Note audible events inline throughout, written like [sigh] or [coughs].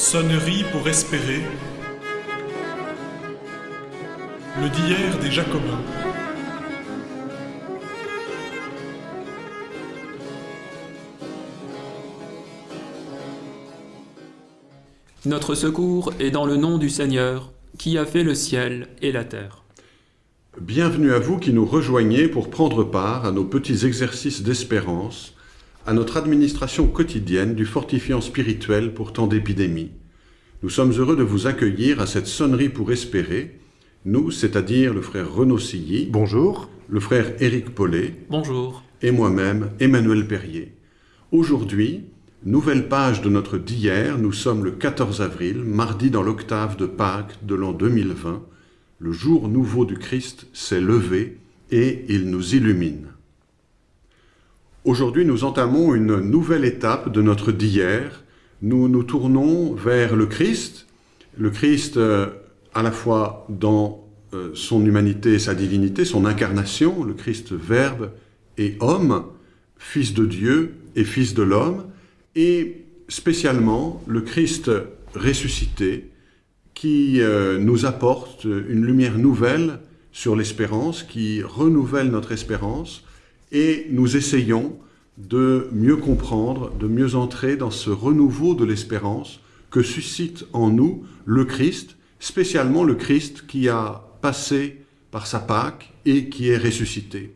Sonnerie pour espérer. Le d'hier des Jacobins. Notre secours est dans le nom du Seigneur, qui a fait le ciel et la terre. Bienvenue à vous qui nous rejoignez pour prendre part à nos petits exercices d'espérance, à notre administration quotidienne du fortifiant spirituel pour tant d'épidémies. Nous sommes heureux de vous accueillir à cette sonnerie pour espérer, nous, c'est-à-dire le frère Renaud Silly, Bonjour. le frère Éric Paulet Bonjour. et moi-même, Emmanuel Perrier. Aujourd'hui, nouvelle page de notre d'hier, nous sommes le 14 avril, mardi dans l'octave de Pâques de l'an 2020. Le jour nouveau du Christ s'est levé et il nous illumine. Aujourd'hui, nous entamons une nouvelle étape de notre d'hier. Nous nous tournons vers le Christ, le Christ euh, à la fois dans euh, son humanité et sa divinité, son incarnation, le Christ Verbe et homme, Fils de Dieu et Fils de l'homme, et spécialement le Christ ressuscité qui euh, nous apporte une lumière nouvelle sur l'espérance, qui renouvelle notre espérance, et nous essayons de mieux comprendre, de mieux entrer dans ce renouveau de l'espérance que suscite en nous le Christ, spécialement le Christ qui a passé par sa Pâque et qui est ressuscité.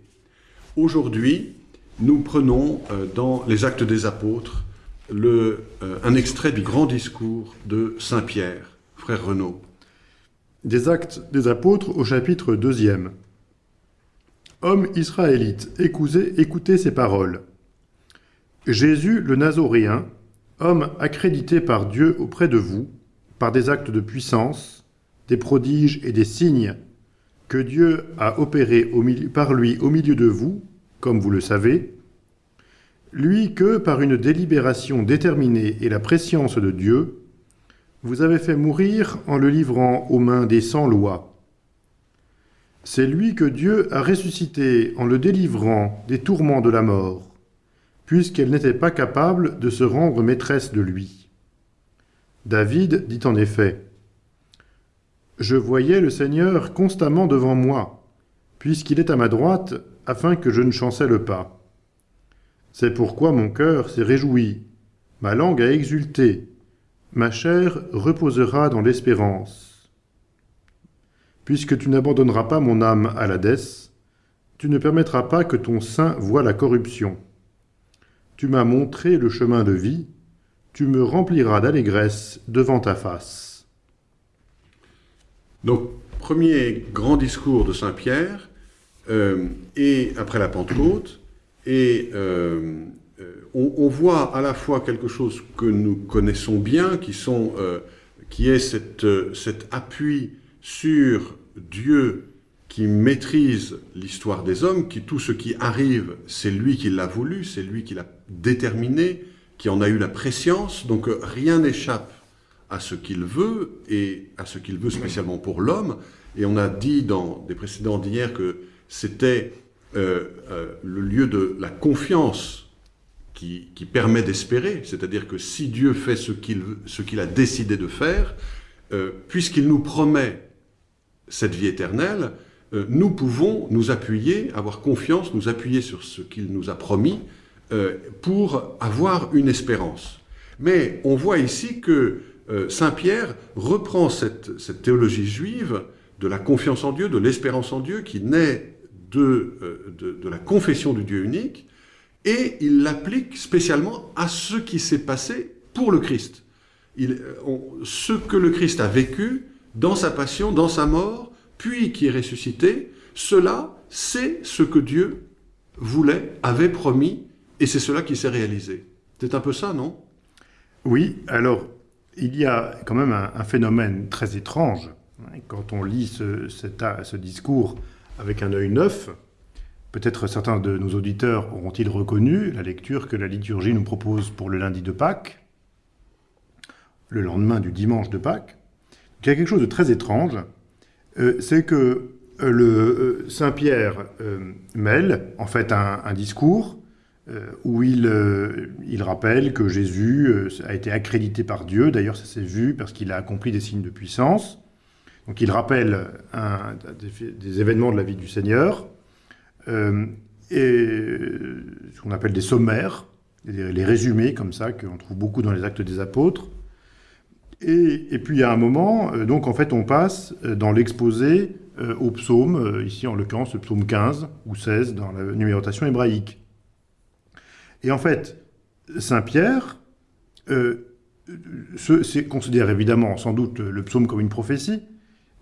Aujourd'hui, nous prenons euh, dans les Actes des Apôtres le, euh, un extrait du grand discours de Saint Pierre, frère Renaud. Des Actes des Apôtres au chapitre 2 Hommes israélites, écoutez, écoutez ces paroles. Jésus le Nazoréen, homme accrédité par Dieu auprès de vous, par des actes de puissance, des prodiges et des signes que Dieu a opérés par lui au milieu de vous, comme vous le savez, lui que, par une délibération déterminée et la préscience de Dieu, vous avez fait mourir en le livrant aux mains des sans-lois. C'est lui que Dieu a ressuscité en le délivrant des tourments de la mort, puisqu'elle n'était pas capable de se rendre maîtresse de lui. David dit en effet, « Je voyais le Seigneur constamment devant moi, puisqu'il est à ma droite, afin que je ne chancelle pas. C'est pourquoi mon cœur s'est réjoui, ma langue a exulté, ma chair reposera dans l'espérance. Puisque tu n'abandonneras pas mon âme à l'Hadès, tu ne permettras pas que ton sein voie la corruption. Tu m'as montré le chemin de vie, tu me rempliras d'allégresse devant ta face. Donc, premier grand discours de Saint Pierre, euh, et après la Pentecôte, et euh, euh, on, voit à la fois quelque chose que nous connaissons bien, qui, sont, euh, qui est cette, cet appui sur Dieu qui maîtrise l'histoire des hommes, qui tout ce qui arrive, c'est lui qui l'a voulu, c'est lui qui l'a déterminé, qui en a eu la préscience, donc rien n'échappe à ce qu'il veut, et à ce qu'il veut spécialement pour l'homme. Et on a dit dans des précédents d'hier que c'était euh, euh, le lieu de la confiance qui, permet d'espérer, c'est-à-dire que si Dieu fait ce qu'il a décidé de faire, euh, puisqu'il nous promet cette vie éternelle, euh, nous pouvons nous appuyer, avoir confiance, nous appuyer sur ce qu'il nous a promis euh, pour avoir une espérance. Mais on voit ici que Saint Pierre reprend cette, théologie juive de la confiance en Dieu, de l'espérance en Dieu, qui naît de, la confession du Dieu unique, et il l'applique spécialement à ce qui s'est passé pour le Christ. Ce que le Christ a vécu dans sa passion, dans sa mort, puis qui est ressuscité, cela, c'est ce que Dieu voulait, avait promis, et c'est cela qui s'est réalisé. C'est un peu ça, non? Oui, alors, il y a quand même un, phénomène très étrange quand on lit ce, ce discours avec un œil neuf, peut-être certains de nos auditeurs auront-ils reconnu la lecture que la liturgie nous propose pour le lundi de Pâques, le lendemain du dimanche de Pâques. Il y a quelque chose de très étrange, euh, c'est que euh, le euh, Saint Pierre mêle en fait un, discours où il, rappelle que Jésus a été accrédité par Dieu. D'ailleurs, ça s'est vu parce qu'il a accompli des signes de puissance. Donc il rappelle des, événements de la vie du Seigneur, et ce qu'on appelle des sommaires, les résumés comme ça, qu'on trouve beaucoup dans les actes des apôtres. Et, puis a un moment, euh, donc en fait on passe euh, dans l'exposé euh, au psaume, ici en l'occurrence le psaume 15 ou 16 dans la numérotation hébraïque. Et en fait, Saint Pierre se, c'est- considère évidemment sans doute le psaume comme une prophétie,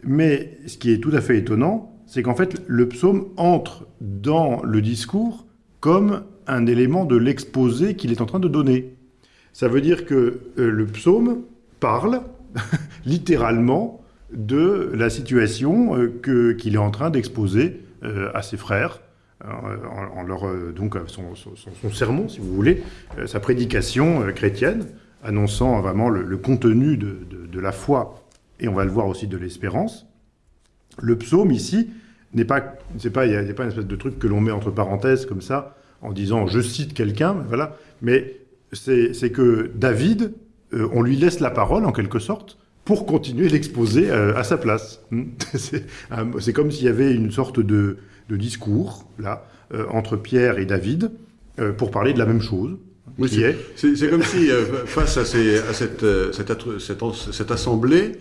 mais ce qui est tout à fait étonnant, c'est qu'en fait le psaume entre dans le discours comme un élément de l'exposé qu'il est en train de donner. Ça veut dire que le psaume parle [laughs] littéralement de la situation euh, qu'il est en train d'exposer euh, à ses frères, euh, en, leur, donc son, sermon, si vous voulez, sa prédication chrétienne, annonçant vraiment le, le contenu de, de- la foi, et on va le voir aussi de l'espérance. Le psaume ici n'est pas, c'est pas, il n'y a, pas une espèce de truc que l'on met entre parenthèses comme ça, en disant je cite quelqu'un, voilà, mais c'est que David, euh, on lui laisse la parole en quelque sorte pour continuer l'exposer euh, à sa place. Hmm. [laughs] c'est comme s'il y avait une sorte de, de discours là euh, entre Pierre et David euh, pour parler de la même chose. Oui, C'est comme si, [laughs] face à, ces- à cette, cette, assemblée,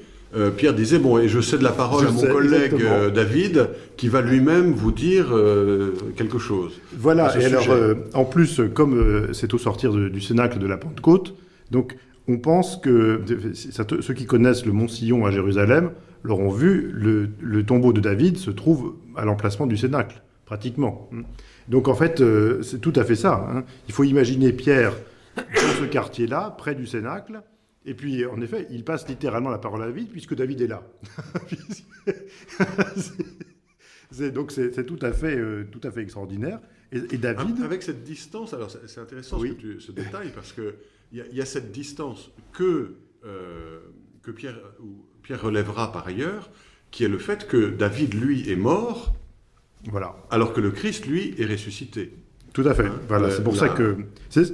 Pierre disait, bon, et je cède la parole Je à mon sais, collègue exactement. David, qui va lui-même vous dire euh, quelque chose. Voilà, et alors, euh, en plus, comme euh, c'est au sortir de- du Cénacle de la Pentecôte, donc on pense que ceux qui connaissent le Mont Sillon à Jérusalem l'auront vu, le, le tombeau de David se trouve à l'emplacement du Cénacle, pratiquement. Donc en fait, euh, c'est tout à fait ça. hein. Il faut imaginer Pierre dans ce quartier-là, près du Cénacle, et puis en effet, il passe littéralement la parole à David, puisque David est là. [laughs] C'est- donc c'est tout, à fait, euh, tout à fait extraordinaire. Et, et David... Avec cette distance, alors c'est intéressant ce, Oui. que tu- ce détail, parce a- il y a cette distance que, euh, que Pierre, ou Pierre relèvera par ailleurs, qui est le fait que David, lui, est mort, Voilà. alors que le Christ, lui, est ressuscité. Tout à fait. Hein, voilà, le- c'est pour la- ça que,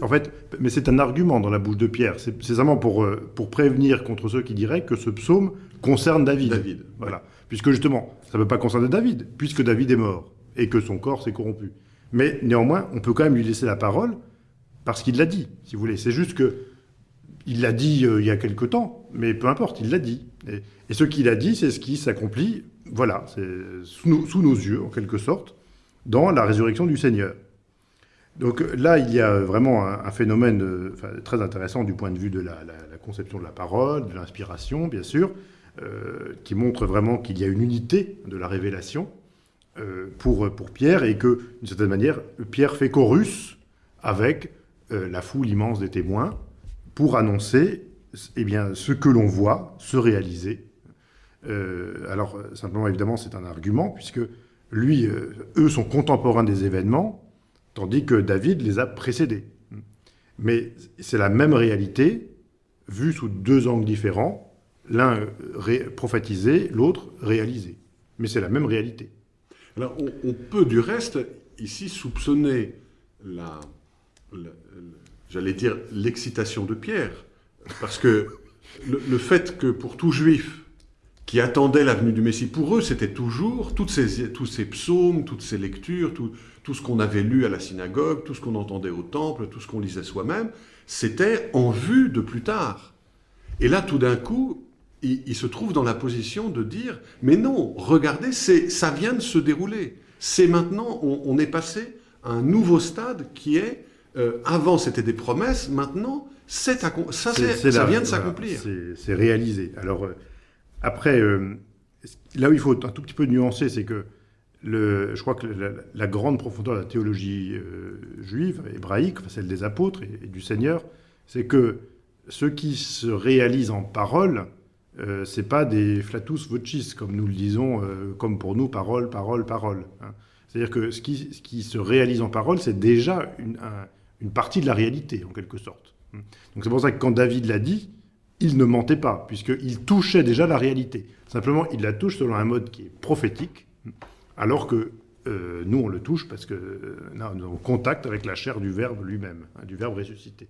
en fait, mais c'est un argument dans la bouche de Pierre. C'est c'est simplement pour euh, pour prévenir contre ceux qui diraient que ce psaume concerne David. David. Voilà, puisque justement, ça ne peut pas concerner David, puisque David est mort et que son corps s'est corrompu. Mais néanmoins, on peut quand même lui laisser la parole parce qu'il l'a dit, si vous voulez. C'est juste que il l'a dit euh, il y a quelque temps, mais peu importe, il l'a dit. Et, ce qu'il a dit, c'est ce qui s'accomplit, voilà, sous nos, yeux, en quelque sorte, dans la résurrection du Seigneur. Donc euh, là, il y a vraiment un, phénomène euh, très intéressant du point de vue de la, conception de la parole, de l'inspiration, bien sûr, qui montre vraiment qu'il y a une unité de la révélation pour, pour Pierre et que, d'une certaine manière, Pierre fait chorus avec euh, la foule immense des témoins pour annoncer eh bien, ce que l'on voit se réaliser. Euh, alors, simplement, évidemment, c'est un argument, puisque lui, euh, eux sont contemporains des événements, tandis que David les a précédés. Mais c'est la même réalité, vue sous deux angles différents, l'un prophétisé, l'autre réalisé. Mais c'est la même réalité. Alors, on, on peut du reste ici soupçonner la- j'allais dire l'excitation de Pierre, parce que le, fait que pour tout juif qui attendait la venue du Messie, pour eux, c'était toujours toutes ces, tous ces psaumes, toutes ces lectures, tout, tout ce qu'on avait lu à la synagogue, tout ce qu'on entendait au temple, tout ce qu'on lisait soi-même, c'était en vue de plus tard. Et là, tout d'un coup, il, se trouve dans la position de dire, mais non, regardez, ça vient de se dérouler. C'est maintenant, on est passé à un nouveau stade qui est, euh, avant c'était des promesses, maintenant, ça, la- vient de s'accomplir. c'est- C'est réalisé. Alors, euh, après, euh, là où il faut un tout petit peu nuancer, c'est que le, je crois que la, la grande profondeur de la théologie juive, hébraïque, enfin, celle des apôtres et, et du Seigneur, c'est que ce qui se réalise en parole, euh, c'est pas des flatus vocis, comme nous le disons, euh, comme pour nous, parole, parole, parole. hein. C'est-à-dire que ce qui, ce qui se réalise en parole, c'est déjà une, un- une partie de la réalité, en quelque sorte. Donc c'est pour ça que quand David l'a dit, il ne mentait pas, puisqu'il touchait déjà la réalité. Simplement, il la touche selon un mode qui est prophétique, alors que euh, nous, on le touche parce que euh, nous avons contact avec la chair du Verbe lui-même, hein, du Verbe ressuscité.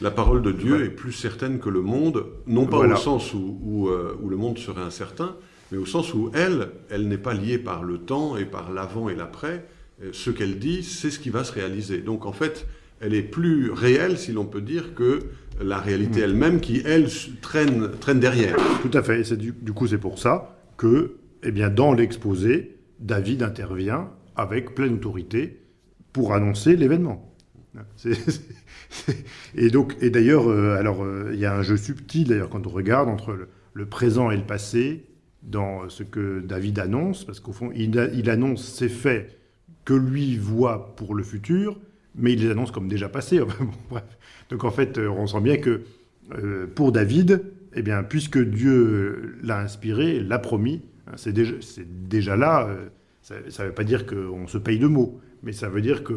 La parole de Dieu est plus certaine que le monde, non pas Voilà. au sens où, où, euh, où le monde serait incertain, mais au sens où elle, elle n'est pas liée par le temps et par l'avant et l'après. Ce qu'elle dit, c'est ce qui va se réaliser. Donc en fait, elle est plus réelle, si l'on peut dire, que la réalité Mm. elle-même qui, elle, traîne, traîne derrière. Tout à fait. Et du, du coup, c'est pour ça que, eh bien, dans l'exposé, David intervient avec pleine autorité pour annoncer l'événement. Et donc, et d'ailleurs, euh, alors, euh, il y a un jeu subtil d'ailleurs quand on regarde entre le, le présent et le passé dans ce que David annonce, parce qu'au fond, il, a- il annonce ces faits que lui voit pour le futur, mais il les annonce comme déjà passés. [laughs] Donc en fait, euh, on sent bien que euh, pour David, eh bien, puisque Dieu l'a inspiré, l'a promis, hein, c'est déjà, là. euh, ça ne veut pas dire qu'on se paye de mots, mais ça veut dire qu'on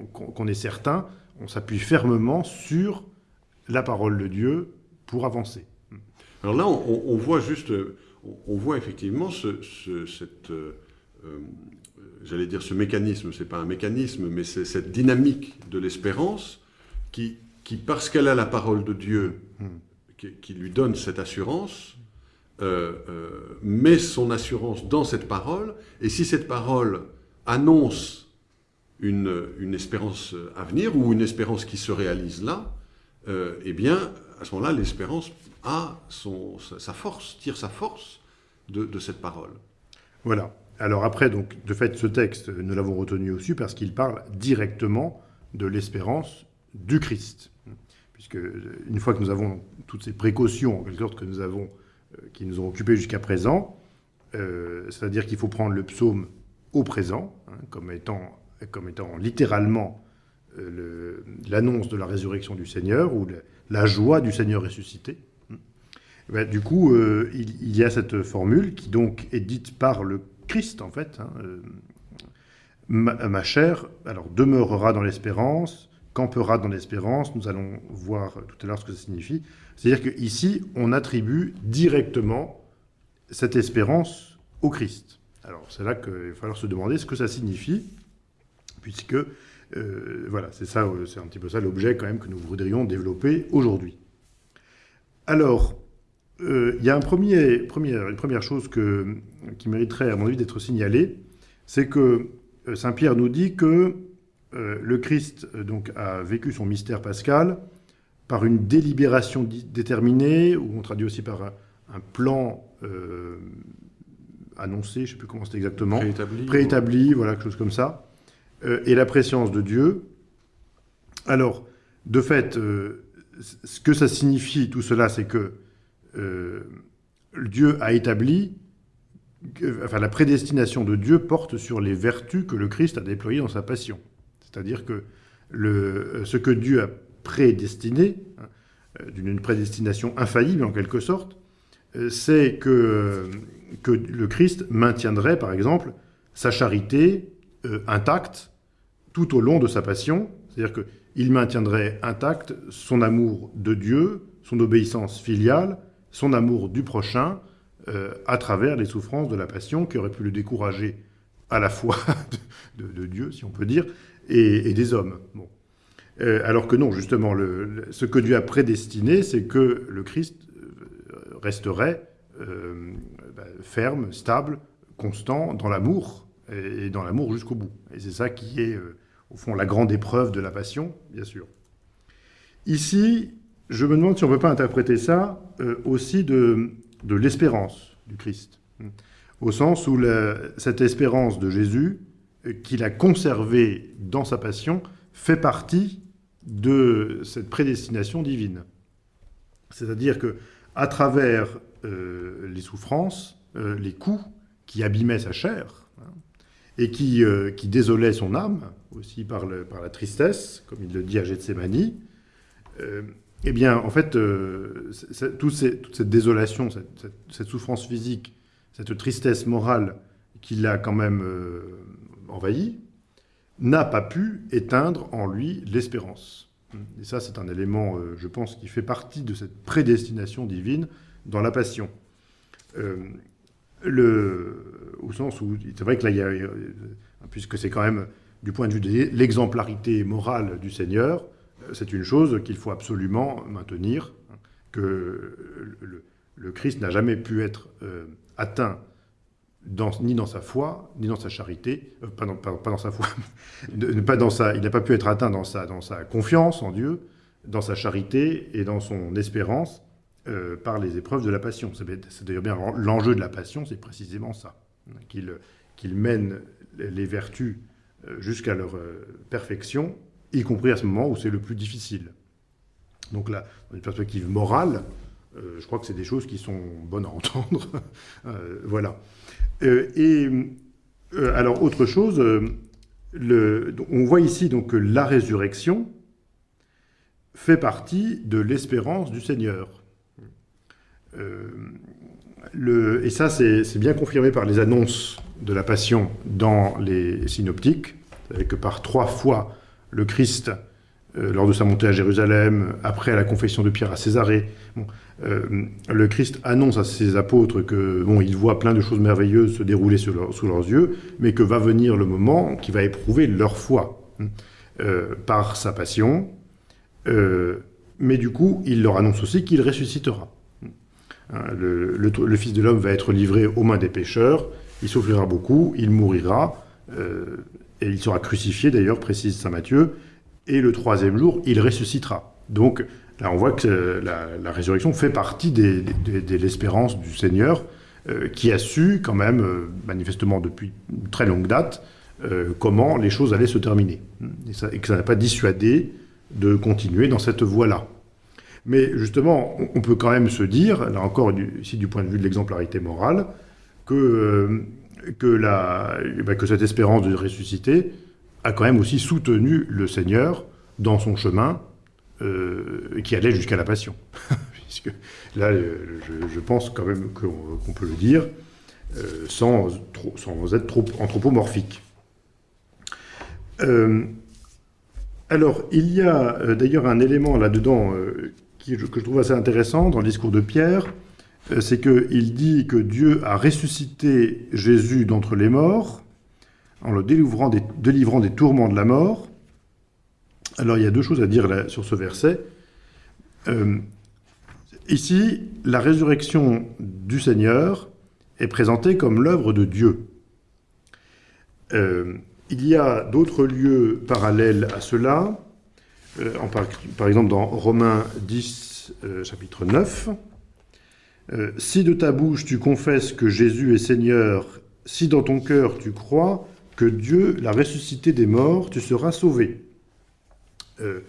on- qu'on- qu'on est certain, on s'appuie fermement sur la parole de Dieu pour avancer. Alors là, on, voit juste, on, voit effectivement ce, ce- cette, j'allais dire ce mécanisme, c'est pas un mécanisme, mais c'est cette dynamique de l'espérance qui, qui, parce qu'elle a la parole de Dieu, Hmm. qui, qui lui donne cette assurance, euh, euh, met son assurance dans cette parole, et si cette parole annonce une, une espérance à venir ou une espérance qui se réalise là, euh, eh bien, à ce moment-là, l'espérance a son, sa force, tire sa force de, de cette parole. Voilà. Alors après, donc, de fait, ce texte, nous l'avons retenu aussi parce qu'il parle directement de l'espérance du Christ. Puisque une fois que nous avons toutes ces précautions, en quelque sorte, que nous avons, euh, qui nous ont occupés jusqu'à présent, euh, c'est-à-dire qu'il faut prendre le psaume au présent, hein, comme, étant, comme étant littéralement euh, l'annonce de la résurrection du Seigneur ou la joie du Seigneur ressuscité. Eh ben, du coup, il, il y a cette formule qui donc est dite par le Christ, en fait. hein, euh, ma, ma chair, alors, demeurera dans l'espérance, campera dans l'espérance. Nous allons voir tout à l'heure ce que ça signifie. C'est-à-dire qu'ici, on attribue directement cette espérance au Christ. Alors, c'est là qu'il va falloir se demander ce que ça signifie, puisque, euh, voilà, c'est ça, euh, c'est un petit peu ça l'objet quand même que nous voudrions développer aujourd'hui. Alors, euh, il y a un premier, première, une première chose que, qui mériterait, à mon avis, d'être signalée, c'est que euh, Saint Pierre nous dit que euh, le Christ euh, donc, a vécu son mystère pascal par une délibération déterminée, ou on traduit aussi par un, un plan euh, annoncé, je ne sais plus comment c'est exactement, Préétabli. préétabli, voilà, quelque chose comme ça, et la préscience de Dieu. Alors, de fait, ce que ça signifie, tout cela, c'est que Dieu a établi, enfin, la prédestination de Dieu porte sur les vertus que le Christ a déployées dans sa passion. C'est-à-dire que euh, ce que Dieu a prédestiné, hein, euh, d'une prédestination infaillible en quelque sorte, euh, c'est que, le Christ maintiendrait, par exemple, sa charité euh, intacte tout au long de sa passion. C'est-à-dire qu'il maintiendrait intact son amour de Dieu, son obéissance filiale, son amour du prochain, euh, à travers les souffrances de la passion qui auraient pu le décourager à la fois [laughs] de, Dieu, si on peut dire, et, des hommes. Bon. Euh, alors que non, justement, ce que Dieu a prédestiné, c'est que le Christ euh, resterait bah, ferme, stable, constant dans l'amour, et, et dans l'amour jusqu'au bout. Et c'est ça qui est, au fond, la grande épreuve de la passion, bien sûr. Ici, je me demande si on ne peut pas interpréter ça euh, aussi de, l'espérance du Christ, au sens où cette espérance de Jésus, euh, qu'il a conservée dans sa passion, fait partie de cette prédestination divine. C'est-à-dire que à travers euh, les souffrances, les coups qui abîmaient sa chair, hein, et qui, qui désolaient son âme, aussi par, par la tristesse, comme il le dit à Gethsemane, eh bien, en fait, euh, toute cette désolation, cette, souffrance physique, cette tristesse morale qui l'a quand même euh, envahi, n'a pas pu éteindre en lui l'espérance. Et ça, c'est un élément, euh, je pense, qui fait partie de cette prédestination divine dans la passion. Euh, le, au sens où, c'est vrai que là, puisque c'est quand même, du point de vue de l'exemplarité morale du Seigneur, c'est une chose qu'il faut absolument maintenir, que le, Christ n'a jamais pu être euh, atteint dans, ni dans sa foi, ni dans sa charité, euh, pas, dans, sa foi, [laughs] pas dans sa, il n'a pas pu être atteint dans sa, confiance en Dieu, dans sa charité et dans son espérance euh, par les épreuves de la passion. C'est d'ailleurs bien l'enjeu de la passion, c'est précisément ça, qu'il mène les vertus jusqu'à leur perfection, y compris à ce moment où c'est le plus difficile. Donc là, dans une perspective morale, euh, je crois que c'est des choses qui sont bonnes à entendre. [laughs] euh, voilà. Euh, et alors, autre chose, le, on voit ici donc que la résurrection fait partie de l'espérance du Seigneur. Le, et ça, c'est bien confirmé par les annonces de la Passion dans les synoptiques. Que par trois fois, le Christ euh, lors de sa montée à Jérusalem, après la confession de Pierre à Césarée. Euh, le Christ annonce à ses apôtres que bon, il voit plein de choses merveilleuses se dérouler sous, leur, sous leurs yeux, mais que va venir le moment qui va éprouver leur foi hein, euh, par sa passion. Mais du coup, il leur annonce aussi qu'il ressuscitera. Hein, le, Fils de l'homme va être livré aux mains des pécheurs, il souffrira beaucoup, il mourira, et il sera crucifié d'ailleurs, précise Saint Matthieu, et le troisième jour, il ressuscitera. Donc là, on voit que la, la résurrection fait partie de l'espérance du Seigneur, euh, qui a su quand même, euh, manifestement depuis une très longue date, euh, comment les choses allaient se terminer. Et, ça, et que ça n'a pas dissuadé de continuer dans cette voie-là. Mais justement, on, peut quand même se dire, là encore, ici du point de vue de l'exemplarité morale, que, euh, bah, que cette espérance de ressusciter a quand même aussi soutenu le Seigneur dans son chemin euh, qui allait jusqu'à la passion. [laughs] Puisque là, je, je, pense quand même qu'on qu peut le dire euh, sans, être trop anthropomorphique. Euh, alors, il y a euh, d'ailleurs un élément là-dedans euh, que je trouve assez intéressant dans le discours de Pierre, euh, c'est qu'il dit que Dieu a ressuscité Jésus d'entre les morts, en le délivrant des, tourments de la mort. Alors il y a deux choses à dire sur ce verset. Euh, ici, la résurrection du Seigneur est présentée comme l'œuvre de Dieu. Euh, il y a d'autres lieux parallèles à cela, euh, par, par, exemple dans Romains 10, euh, chapitre 9. Euh, si de ta bouche tu confesses que Jésus est Seigneur, si dans ton cœur tu crois, que Dieu l'a ressuscité des morts, tu seras sauvé. Euh,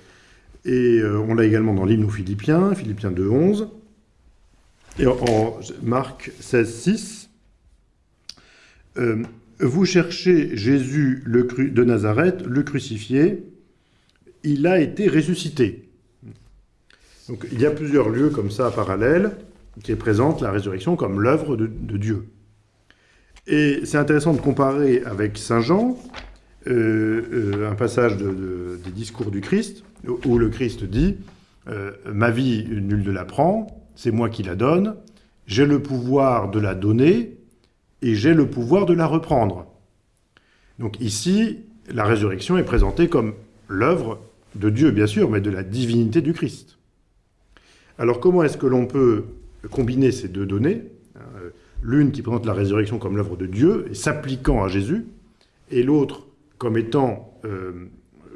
et euh, on l'a également dans l'hymne aux Philippiens, Philippiens 2, 11. Et en, Marc 16, 6. Euh, vous cherchez Jésus le de Nazareth, le crucifié, il a été ressuscité. Donc il y a plusieurs lieux comme ça parallèles qui présentent la résurrection comme l'œuvre de, Dieu. Et c'est intéressant de comparer avec Saint Jean, euh, euh, un passage de, de, des discours du Christ, où le Christ dit euh, Ma vie, nul ne la prend, c'est moi qui la donne, j'ai le pouvoir de la donner et j'ai le pouvoir de la reprendre. Donc ici, la résurrection est présentée comme l'œuvre de Dieu, bien sûr, mais de la divinité du Christ. Alors comment est-ce que l'on peut combiner ces deux données l'une qui présente la résurrection comme l'œuvre de Dieu et s'appliquant à Jésus, et l'autre comme étant euh,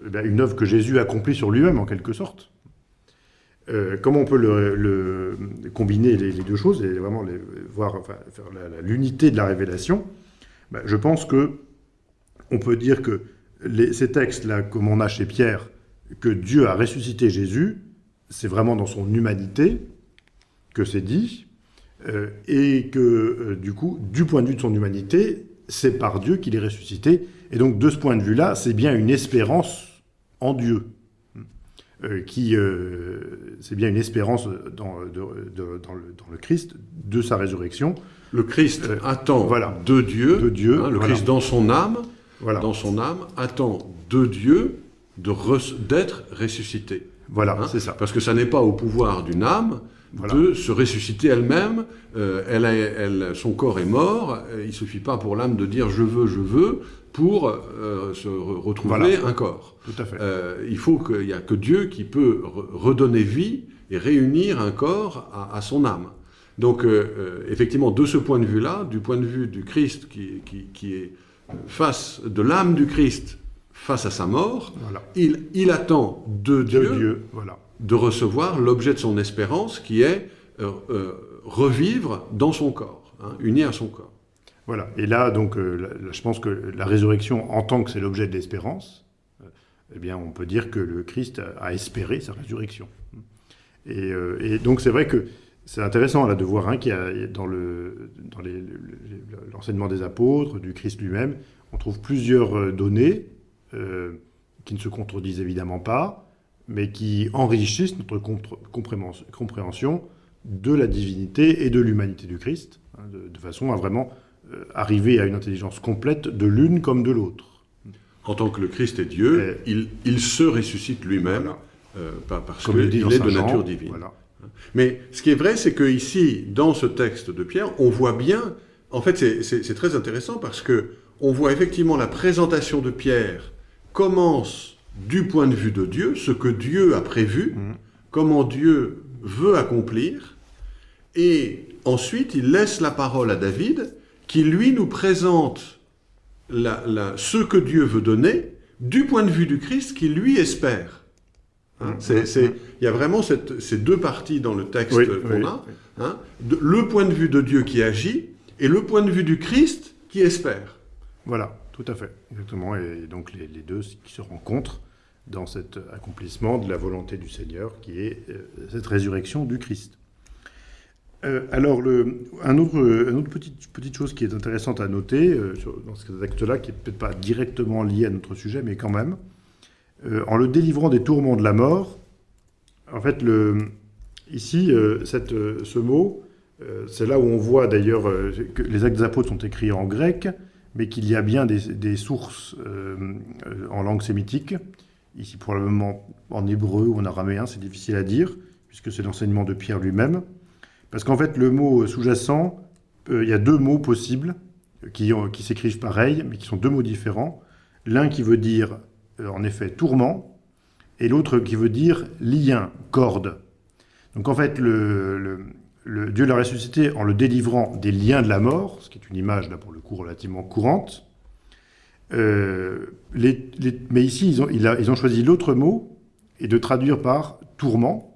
ben une œuvre que Jésus accomplit sur lui-même en quelque sorte. Euh, comment on peut combiner les, deux choses et vraiment voir l'unité de la révélation? Ben, Je pense que on peut dire que ces textes-là, comme on a chez Pierre, que Dieu a ressuscité Jésus, c'est vraiment dans son humanité que c'est dit, euh, et que, euh, du coup, du point de vue de son humanité, c'est par Dieu qu'il est ressuscité. Et donc, de ce point de vue-là, c'est bien une espérance en Dieu. Euh, qui, c'est bien une espérance dans, de, de, dans, le, dans, le, Christ de sa résurrection. Le Christ attend voilà, de Dieu, de Dieu hein, le voilà. Christ dans son âme, voilà. dans son âme, attend de Dieu d'être ressuscité. Voilà, hein, c'est ça. Parce que ça n'est pas au pouvoir d'une âme Voilà. de se ressusciter elle-même. Euh, elle a- elle- son corps est mort. euh, Il suffit pas pour l'âme de dire je veux, je veux pour euh, se re- retrouver Voilà. un corps. Tout à fait. Euh, il faut qu'il n'y a que Dieu qui peut re- redonner vie et réunir un corps à, à son âme. Donc, euh, effectivement, de ce point de vue-là, du point de vue du Christ qui, qui- qui est face de l'âme du Christ face à sa mort, Voilà. il, il attend de De Dieu, Dieu. Voilà. De recevoir l'objet de son espérance qui est euh, euh, revivre dans son corps, hein, uni à son corps. Voilà. Et là, donc, euh, je pense que la résurrection, en tant que c'est l'objet de l'espérance, eh bien, on peut dire que le Christ a, espéré sa résurrection. Et, donc, c'est vrai que c'est intéressant là de voir hein, qu'il y a dans l'enseignement des apôtres, du Christ lui-même, on trouve plusieurs données qui ne se contredisent évidemment pas, mais qui enrichissent notre compr- compréhension- de la divinité et de l'humanité du Christ, hein, de, façon à vraiment euh, arriver à une intelligence complète de l'une comme de l'autre. En tant que le Christ est Dieu, il, il se ressuscite lui-même, Voilà. euh, parce qu'il est Saint de Jean, nature divine. Voilà. Mais ce qui est vrai, c'est que ici, dans ce texte de Pierre, on voit bien. En fait, c'est très intéressant parce que on voit effectivement la présentation de Pierre commence du point de vue de Dieu, ce que Dieu a prévu, Mhm. comment Dieu veut accomplir, et ensuite il laisse la parole à David, qui lui nous présente la- la- ce que Dieu veut donner du point de vue du Christ, qui lui espère. Hein, Mhm. c'est- c'est- Il y a vraiment cette- ces deux parties dans le texte Oui, qu'on oui, a. hein, de- le point de vue de Dieu qui agit et le point de vue du Christ qui espère. Voilà, tout à fait, exactement. Et donc les, les deux qui se rencontrent dans cet accomplissement de la volonté du Seigneur, qui est euh, cette résurrection du Christ. Euh, alors, un autre, une autre petite, chose qui est intéressante à noter euh, dans cet acte-là, qui n'est peut-être pas directement lié à notre sujet, mais quand même, en le délivrant des tourments de la mort, en fait, ici, ce mot, c'est là où on voit d'ailleurs que les actes des apôtres sont écrits en grec, mais qu'il y a bien des, des sources en langue sémitique, ici probablement en hébreu ou en araméen, c'est difficile à dire, puisque c'est l'enseignement de Pierre lui-même. Parce qu'en fait, le mot sous-jacent, euh, il y a deux mots possibles qui, s'écrivent pareil, mais qui sont deux mots différents. L'un qui veut dire, euh, en effet, tourment, et l'autre qui veut dire lien, corde. Donc en fait, le- Dieu l'a ressuscité en le délivrant des liens de la mort, ce qui est une image, là, pour le coup, relativement courante. Euh, mais ici, ils ont, choisi l'autre mot, et de traduire par tourment.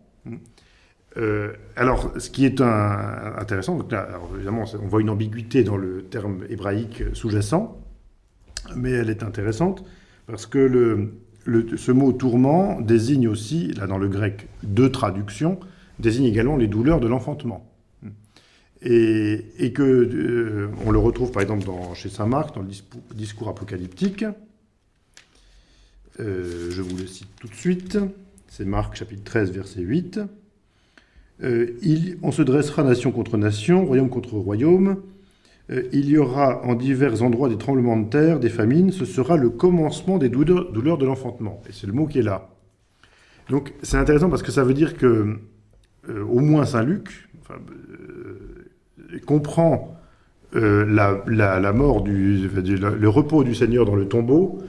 Euh, alors, ce qui est intéressant, donc là, évidemment, on voit une ambiguïté dans le terme hébraïque sous-jacent, mais elle est intéressante parce que ce mot tourment désigne aussi, là dans le grec, deux traductions, désigne également les douleurs de l'enfantement. Et, et que euh, on le retrouve par exemple chez saint Marc dans le discours, apocalyptique. Euh, je vous le cite tout de suite. C'est Marc chapitre 13 verset 8. Euh, on se dressera nation contre nation, royaume contre royaume. Il y aura en divers endroits des tremblements de terre, des famines. Ce sera le commencement des douleurs, de l'enfantement. Et c'est le mot qui est là. Donc c'est intéressant parce que ça veut dire que au moins Saint Luc comprend euh, la, la- mort du, le repos du Seigneur dans le tombeau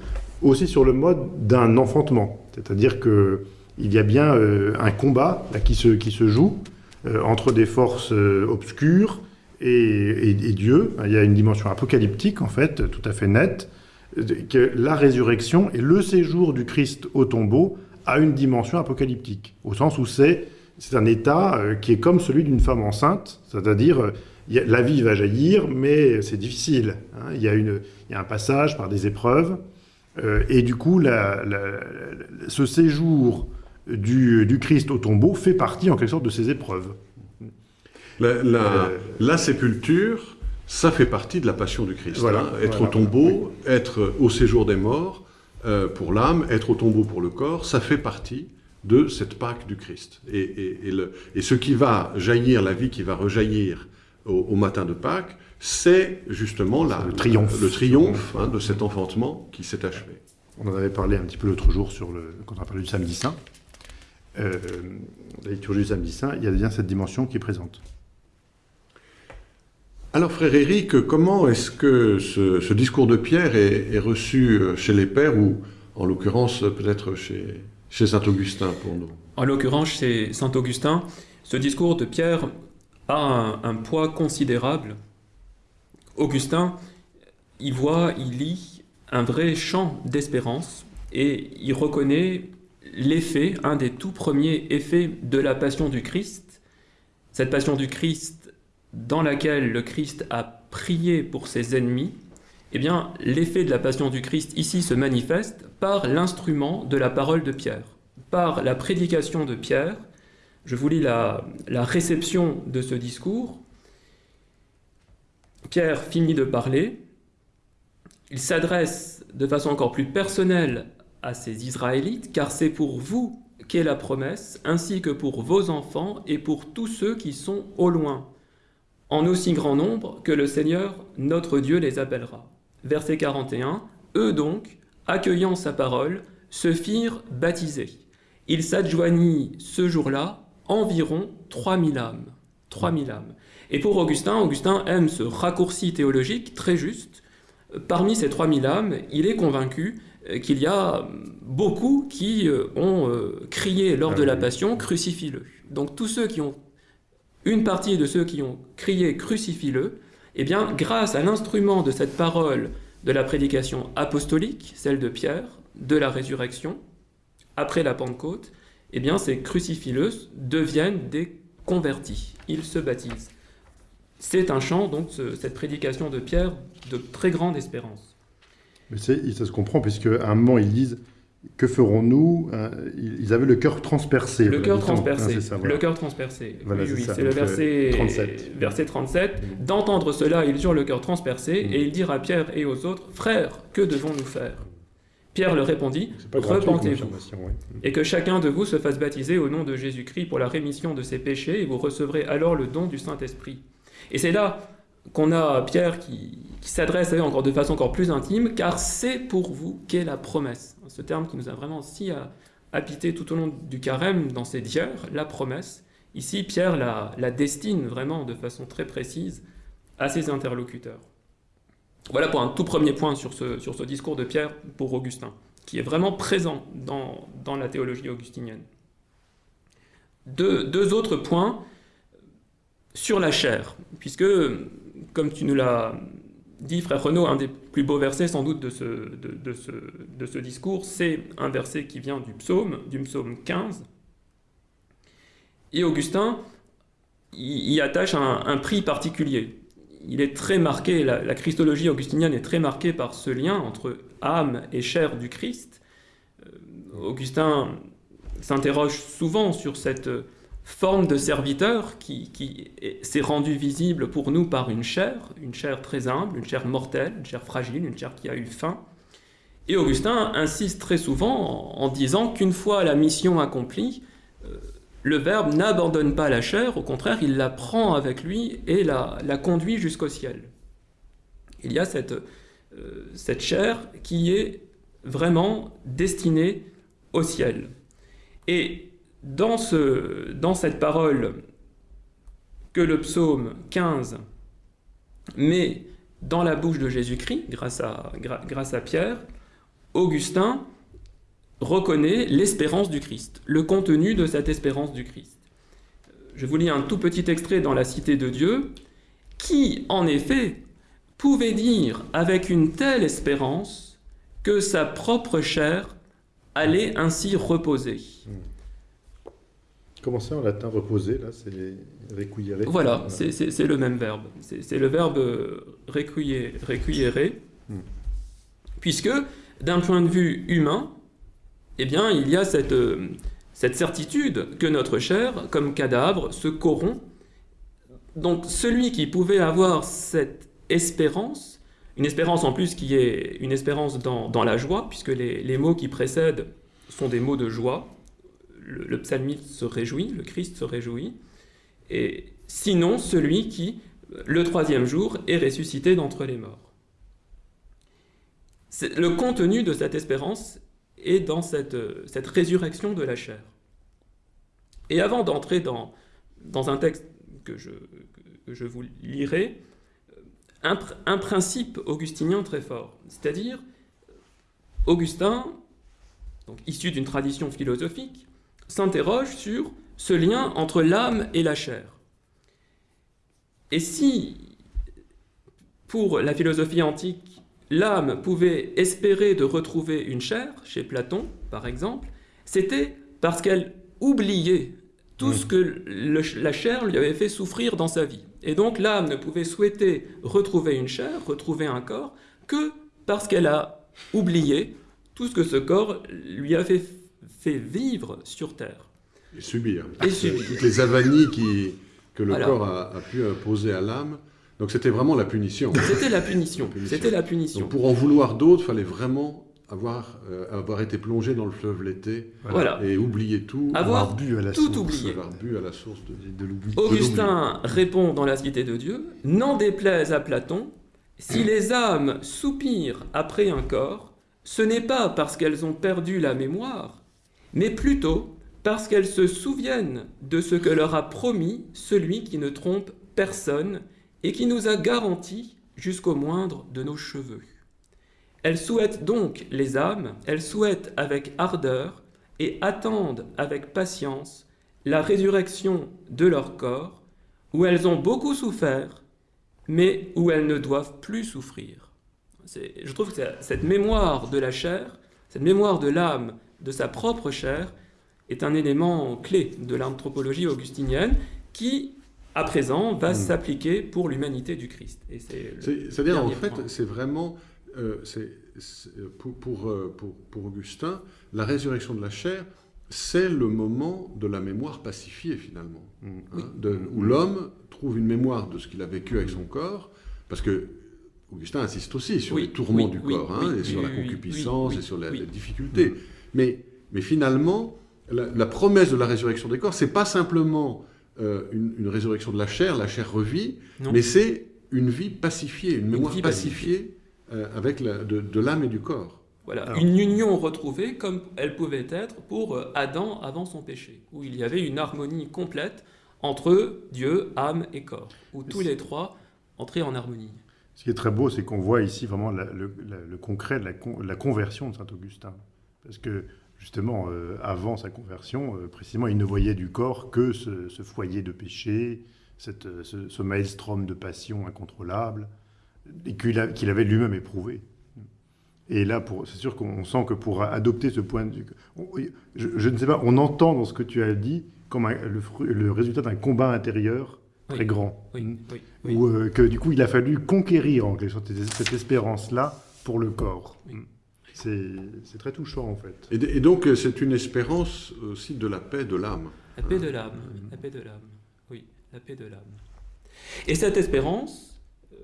aussi sur le mode d'un enfantement, c'est-à-dire que il y a bien euh, un combat qui, se, qui se joue euh, entre des forces obscures et, et- Dieu. Il y a une dimension apocalyptique en fait, tout à fait nette, que la résurrection et le séjour du Christ au tombeau a une dimension apocalyptique, au sens où c'est un état qui est comme celui d'une femme enceinte, c'est-à-dire la vie va jaillir, mais c'est difficile. hein. Il, y a une, il y a un passage par des épreuves, euh, et du coup, la- la- la- ce séjour du, du Christ au tombeau fait partie en quelque sorte de ces épreuves. La, la- Euh, sépulture, ça fait partie de la passion du Christ. Voilà, hein. Être voilà, au tombeau, être au séjour des morts euh, pour l'âme, être au tombeau pour le corps, ça fait partie de cette Pâque du Christ. Et, et- et le- et ce qui va jaillir, la vie qui va rejaillir au, au matin de Pâques, c'est justement la, le triomphe. le triomphe hein, de cet enfantement qui s'est achevé. On en avait parlé un petit peu l'autre jour sur le, quand on a parlé du samedi saint. euh, la liturgie du samedi saint, il y a bien cette dimension qui est présente. Alors, frère Éric, comment est-ce que ce, ce discours de Pierre est, est reçu euh, chez les pères, ou en l'occurrence peut-être chez, chez Saint Augustin pour nous? En l'occurrence, chez Saint Augustin, ce discours de Pierre a un, poids considérable. Augustin, il voit, il lit un vrai champ d'espérance et il reconnaît l'effet, un des tout premiers effets de la passion du Christ. Cette passion du Christ dans laquelle le Christ a prié pour ses ennemis, eh bien, l'effet de la passion du Christ ici se manifeste par l'instrument de la parole de Pierre, par la prédication de Pierre. Je vous lis la, réception de ce discours. Pierre finit de parler. Il s'adresse de façon encore plus personnelle à ces Israélites, car c'est pour vous qu'est la promesse, ainsi que pour vos enfants et pour tous ceux qui sont au loin, en aussi grand nombre que le Seigneur, notre Dieu, les appellera. Verset 41. Eux donc, accueillant sa parole, se firent baptiser. Il s'adjoignit ce jour-là environ 3000 âmes. 3000 âmes. Et pour Augustin, Augustin aime ce raccourci théologique très juste. Parmi ces 3000 âmes, il est convaincu euh, qu'il y a beaucoup qui euh, ont euh, crié lors de la passion crucifie-le. Donc tous ceux qui ont une partie de ceux qui ont crié crucifie-le, eh bien grâce à l'instrument de cette parole de la prédication apostolique, celle de Pierre, de la résurrection après la Pentecôte, eh bien ces crucifie-le deviennent des convertis, ils se baptisent. C'est un chant donc ce- cette prédication de Pierre de très grande espérance. Mais ça se comprend, puisque à un moment, ils disent Que ferons-nous? Hein, Ils avaient le cœur transpercé. Le cœur transpercé. Ah, c'est ça, voilà. Le cœur transpercé. Voilà, oui, c'est oui, le euh, verset 37. Verset 37. Mm. D'entendre cela, ils eurent le cœur transpercé, Mm. et ils dirent à Pierre et aux autres Frères, que devons-nous faire? Pierre leur répondit Repentez-vous, ouais. et que chacun de vous se fasse baptiser au nom de Jésus-Christ pour la rémission de ses péchés, et vous recevrez alors le don du Saint-Esprit. Et c'est là qu'on a Pierre qui, qui s'adresse à eux encore de façon encore plus intime, car c'est pour vous qu'est la promesse. Ce terme qui nous a vraiment si euh, habité tout au long du carême dans ces dières, la promesse. Ici, Pierre la, la destine vraiment de façon très précise à ses interlocuteurs. Voilà pour un tout premier point sur ce, discours de Pierre pour Augustin, qui est vraiment présent dans, la théologie augustinienne. Deux, autres points sur la chair, puisque, comme tu nous l'as dit, frère Renaud, un des plus beaux versets sans doute de ce, discours, c'est un verset qui vient du psaume, du psaume 15. Et Augustin y, attache un prix particulier. Il est très marqué, la, christologie augustinienne est très marquée par ce lien entre âme et chair du Christ. Euh, Augustin s'interroge souvent sur cette forme de serviteur qui, qui est- s'est rendue visible pour nous par une chair, une chair très humble, une chair mortelle, une chair fragile, une chair qui a eu faim. Et Augustin insiste très souvent en, en disant qu'une fois la mission accomplie, euh, le Verbe n'abandonne pas la chair, au contraire, il la prend avec lui et la, la conduit jusqu'au ciel. Il y a cette, euh, chair qui est vraiment destinée au ciel. Et dans, ce, dans cette parole que le psaume 15 met dans la bouche de Jésus-Christ, grâce à Pierre, Augustin reconnaît l'espérance du Christ, le contenu de cette espérance du Christ. Je vous lis un tout petit extrait dans la Cité de Dieu, qui, en effet, pouvait dire avec une telle espérance que sa propre chair allait ainsi reposer? Comment c'est en latin reposer Là, c'est requiere? Voilà, c'est le même verbe. C'est le verbe euh, requiere, Hmm. puisque d'un point de vue humain, eh bien, il y a cette, euh, cette certitude que notre chair, comme cadavre, se corrompt. Donc celui qui pouvait avoir cette espérance, une espérance en plus qui est une espérance dans, dans la joie, puisque les, les mots qui précèdent sont des mots de joie, le, le psalmiste se réjouit, le Christ se réjouit, et sinon celui qui, le troisième jour, est ressuscité d'entre les morts. Le contenu de cette espérance est dans cette, euh, cette résurrection de la chair. Et avant d'entrer dans, dans un texte que je, je vous lirai, un, un principe augustinien très fort, c'est-à-dire Augustin, donc issu d'une tradition philosophique, s'interroge sur ce lien entre l'âme et la chair. Et si, pour la philosophie antique, l'âme pouvait espérer de retrouver une chair, chez Platon par exemple, c'était parce qu'elle oubliait tout ce que le- la chair lui avait fait souffrir dans sa vie. Et donc l'âme ne pouvait souhaiter retrouver une chair, retrouver un corps, que parce qu'elle a oublié tout ce que ce corps lui a fait, fait vivre sur Terre. Et subir. Et subir. Toutes les avanies qui, que le corps a, a pu imposer à l'âme. Donc c'était vraiment la punition. C'était la punition. C'était la punition. Donc pour en vouloir d'autres, il fallait vraiment avoir, euh, avoir été plongé dans le fleuve l'été Voilà. et oublier tout. Avoir bu à la tout source. oublié. avoir bu à la source de... De l'oubli. Augustin répond dans la Cité de Dieu, n'en déplaise à Platon, si [clears throat] les âmes soupirent après un corps, ce n'est pas parce qu'elles ont perdu la mémoire, mais plutôt parce qu'elles se souviennent de ce que leur a promis celui qui ne trompe personne et qui nous a garanti jusqu'au moindre de nos cheveux. Elles souhaitent donc les âmes, elles souhaitent avec ardeur et attendent avec patience la résurrection de leur corps, où elles ont beaucoup souffert, mais où elles ne doivent plus souffrir. Je trouve que cette mémoire de la chair, cette mémoire de l'âme, de sa propre chair, est un élément clé de l'anthropologie augustinienne qui, à présent, va s'appliquer pour l'humanité du Christ. C'est-à-dire, en fait, c'est vraiment, euh, pour, pour, euh, pour- pour Augustin, la résurrection de la chair, c'est le moment de la mémoire pacifiée, finalement. Mm. Hein, de- où l'homme trouve une mémoire de ce qu'il a vécu avec son corps, parce que Augustin insiste aussi sur Oui, les tourments oui, du oui, corps, hein, et sur la concupiscence, et sur la, les difficultés. Mais, mais finalement, la, la promesse de la résurrection des corps, c'est pas simplement euh, une, une résurrection de la chair, la chair revit, Non. mais c'est une vie pacifiée, une mémoire vie pacifiée euh, avec la- de, de l'âme et du corps. Voilà, Alors- une union retrouvée comme elle pouvait être pour euh, Adam avant son péché, où il y avait une harmonie complète entre Dieu, âme et corps, où tous les trois entraient en harmonie. Ce qui est très beau, c'est qu'on voit ici vraiment la- le, la- le concret de la, con- la conversion de Saint-Augustin. Parce que, justement, euh, avant sa conversion, euh, précisément, il ne voyait du corps que ce, ce foyer de péché, cette, euh, ce, ce maelstrom de passion incontrôlable, et qu'il avait lui-même éprouvé. Et là, pour- c'est sûr qu'on sent que pour adopter ce point de vue, on- je, je ne sais pas, on entend dans ce que tu as dit comme un- le, résultat d'un combat intérieur très Oui. grand. Oui, oui, oui. Ou euh, que du coup, il a fallu conquérir en quelque sorte cette, cette espérance-là pour le corps. C'est très touchant en fait. Et, et donc, euh, c'est une espérance aussi de la paix de l'âme. La paix de l'âme, la paix de l'âme. Oui, la paix de l'âme. Et cette espérance, euh,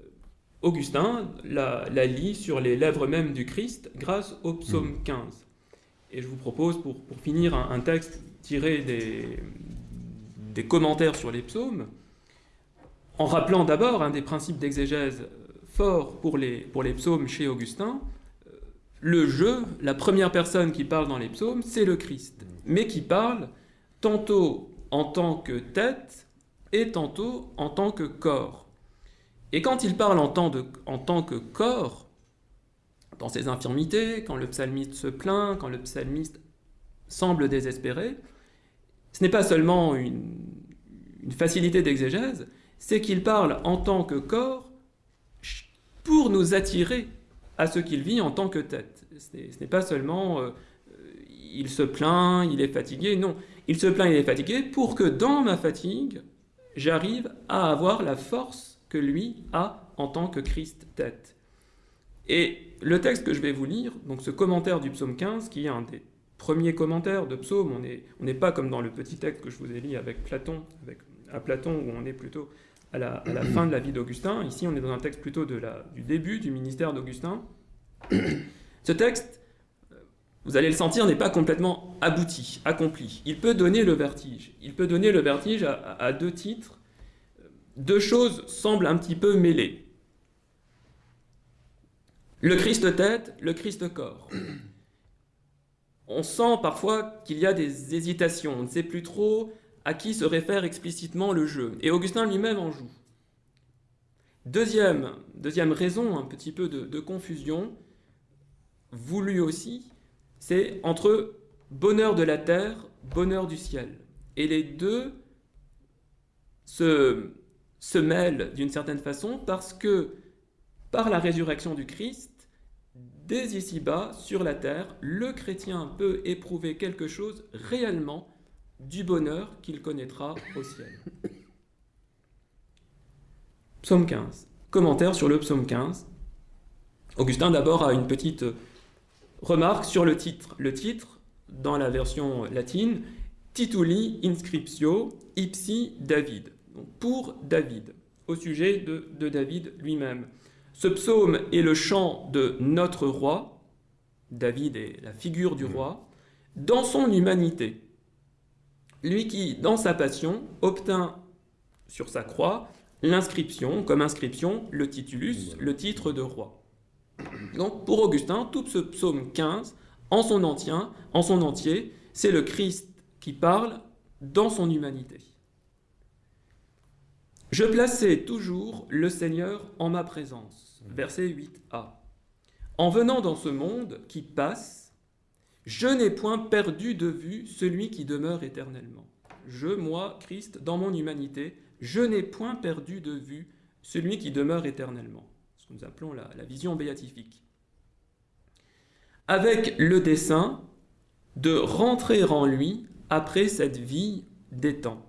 Augustin la, la lit sur les lèvres mêmes du Christ grâce au psaume 15. Et je vous propose, pour, pour finir, un, un texte tiré des, des commentaires sur les psaumes, en rappelant d'abord un des principes d'exégèse forts pour les, pour les psaumes chez Augustin. Le je, la première personne qui parle dans les psaumes, c'est le Christ, mais qui parle tantôt en tant que tête et tantôt en tant que corps. Et quand il parle en tant, que corps, dans ses infirmités, quand le psalmiste se plaint, quand le psalmiste semble désespéré, ce n'est pas seulement une, facilité d'exégèse, c'est qu'il parle en tant que corps pour nous attirer à ce qu'il vit en tant que tête. Ce n'est- pas seulement euh, euh, il se plaint, il est fatigué, non. Il se plaint, il est fatigué pour que dans ma fatigue, j'arrive à avoir la force que lui a en tant que Christ tête. Et le texte que je vais vous lire, donc ce commentaire du psaume 15, qui est un des premiers commentaires de psaume, on n'est on n'est pas comme dans le petit texte que je vous ai lu avec Platon, avec, à Platon où on est plutôt à la, fin de la vie d'Augustin. Ici, on est dans un texte plutôt de la, du début du ministère d'Augustin. [coughs] Ce texte, vous allez le sentir, n'est pas complètement abouti, accompli. Il peut donner le vertige. Il peut donner le vertige à deux titres. Deux choses semblent un petit peu mêlées. Le Christ tête, le Christ corps. On sent parfois qu'il y a des hésitations. On ne sait plus trop à qui se réfère explicitement le jeu. Et Augustin lui-même en joue. Deuxième, deuxième raison, un petit peu de, confusion, voulu aussi, c'est entre bonheur de la terre, bonheur du ciel. Et les deux se, se mêlent d'une certaine façon parce que par la résurrection du Christ, dès ici-bas, sur la terre, le chrétien peut éprouver quelque chose réellement du bonheur qu'il connaîtra au ciel. Psaume 15. Commentaire sur le psaume 15. Augustin d'abord a une petite remarque sur le titre. Le titre, dans la version latine, Tituli inscriptio ipsi David. Pour David, au sujet de, de David lui-même. Ce psaume est le chant de notre roi, David est la figure du roi, dans son humanité. Lui qui, dans sa passion, obtint sur sa croix l'inscription, comme inscription, le titulus, le titre de roi. Donc pour Augustin, tout ce psaume 15, en son entier, en son entier c'est le Christ qui parle dans son humanité. Je plaçais toujours le Seigneur en ma présence. Verset 8a. En venant dans ce monde qui passe, je n'ai point perdu de vue celui qui demeure éternellement. Je, moi, Christ, dans mon humanité, je n'ai point perdu de vue celui qui demeure éternellement. Ce que nous appelons la, vision béatifique. Avec le dessein de rentrer en lui après cette vie des temps.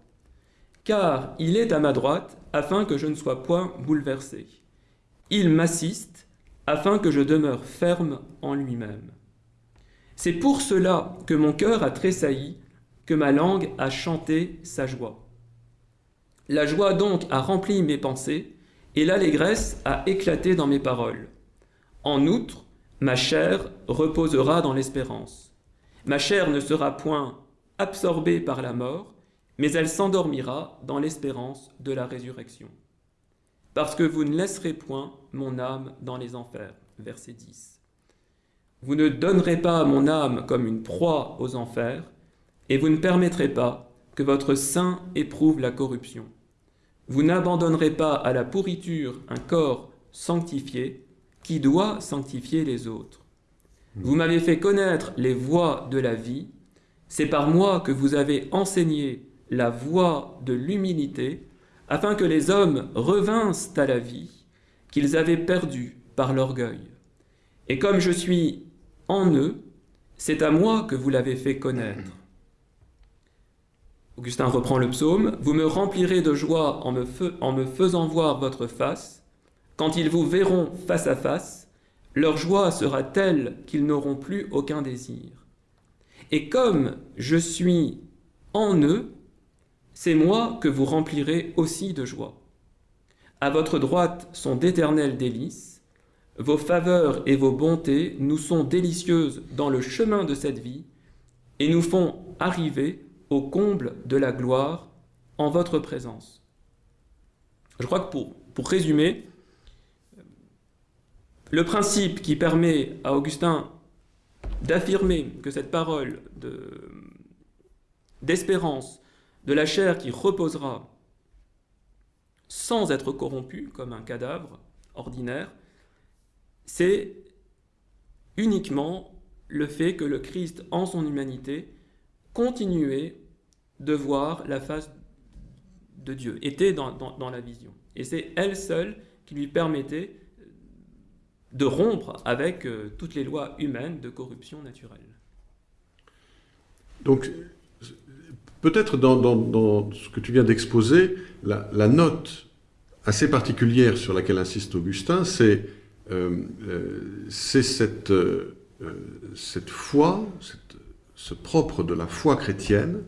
Car il est à ma droite afin que je ne sois point bouleversé. Il m'assiste afin que je demeure ferme en lui-même. C'est pour cela que mon cœur a tressailli, que ma langue a chanté sa joie. La joie donc a rempli mes pensées, et l'allégresse a éclaté dans mes paroles. En outre, ma chair reposera dans l'espérance. Ma chair ne sera point absorbée par la mort, mais elle s'endormira dans l'espérance de la résurrection. Parce que vous ne laisserez point mon âme dans les enfers. Verset 10. Vous ne donnerez pas mon âme comme une proie aux enfers, et vous ne permettrez pas que votre sein éprouve la corruption. Vous n'abandonnerez pas à la pourriture un corps sanctifié qui doit sanctifier les autres. Vous m'avez fait connaître les voies de la vie, c'est par moi que vous avez enseigné la voie de l'humilité, afin que les hommes revinssent à la vie qu'ils avaient perdue par l'orgueil. Et comme je suis en eux, c'est à moi que vous l'avez fait connaître. Augustin reprend le psaume, Vous me remplirez de joie en me, faisant voir votre face. Quand ils vous verront face à face, leur joie sera telle qu'ils n'auront plus aucun désir. Et comme je suis en eux, c'est moi que vous remplirez aussi de joie. À votre droite sont d'éternelles délices, vos faveurs et vos bontés nous sont délicieuses dans le chemin de cette vie et nous font arriver au comble de la gloire en votre présence. Je crois que pour, résumer, le principe qui permet à Augustin d'affirmer que cette parole d'espérance de, de la chair qui reposera sans être corrompue comme un cadavre ordinaire, c'est uniquement le fait que le Christ, en son humanité, continuait de voir la face de Dieu, était dans, la vision. Et c'est elle seule qui lui permettait de rompre avec euh, toutes les lois humaines de corruption naturelle. Donc, peut-être dans, ce que tu viens d'exposer, la, note assez particulière sur laquelle insiste Augustin, c'est euh, euh, cette, euh, cette foi, ce propre de la foi chrétienne,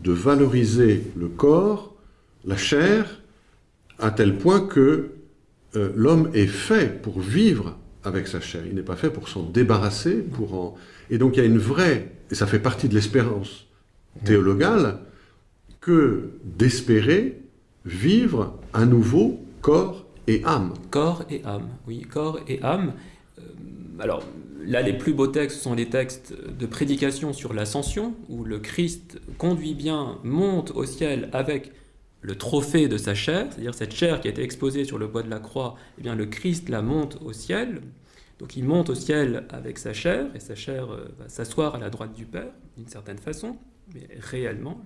de valoriser le corps, la chair, à tel point que l'homme est fait pour vivre avec sa chair. Il n'est pas fait pour s'en débarrasser. Et donc il y a une vraie, et ça fait partie de l'espérance théologale, que d'espérer vivre un nouveau corps et âme. Corps et âme, oui, corps et âme. Euh, alors, là, les plus beaux textes sont les textes de prédication sur l'ascension, où le Christ conduit bien, monte au ciel avec le trophée de sa chair, c'est-à-dire cette chair qui a été exposée sur le bois de la croix, eh bien le Christ la monte au ciel. Donc il monte au ciel avec sa chair, et sa chair euh, va s'asseoir à la droite du Père, d'une certaine façon, mais réellement.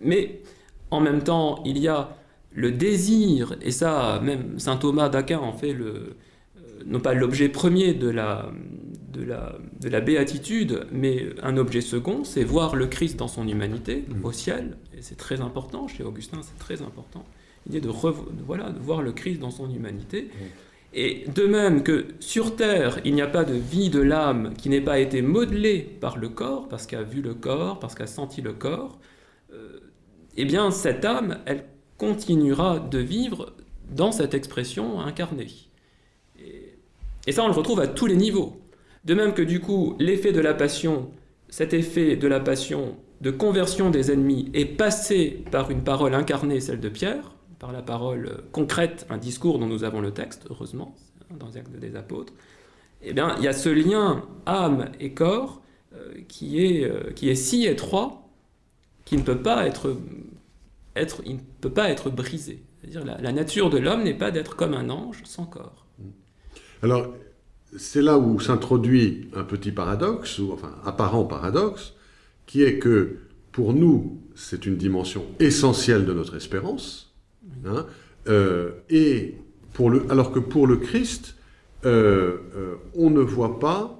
Mais en même temps, il y a le désir, et ça, même saint Thomas d'Aquin en fait le, euh, non pas l'objet premier de la, de, la, de la béatitude, mais un objet second, c'est voir le Christ dans son humanité, Mm. au ciel, et c'est très important, chez Augustin c'est très important, l'idée de, de- voilà, de voir le Christ dans son humanité. Et de même que sur Terre, il n'y a pas de vie de l'âme qui n'ait pas été modelée par le corps, parce qu'elle a vu le corps, parce qu'elle a senti le corps, euh, eh bien cette âme, elle continuera de vivre dans cette expression incarnée. Et, ça, on le retrouve à tous les niveaux. De même que du coup, l'effet de la passion, cet effet de la passion de conversion des ennemis est passé par une parole incarnée, celle de Pierre, par la parole concrète, un discours dont nous avons le texte, heureusement, dans les actes des apôtres, eh bien, il y a ce lien âme et corps euh, qui, est, euh, qui est si étroit qu'il ne peut pas être, être, il ne peut pas être brisé. C'est-à-dire la, la nature de l'homme n'est pas d'être comme un ange sans corps. Alors, c'est là où s'introduit un petit paradoxe, ou enfin apparent paradoxe, qui est que pour nous, c'est une dimension essentielle de notre espérance, hein, euh, et pour le, alors que pour le Christ, euh, euh, on ne voit pas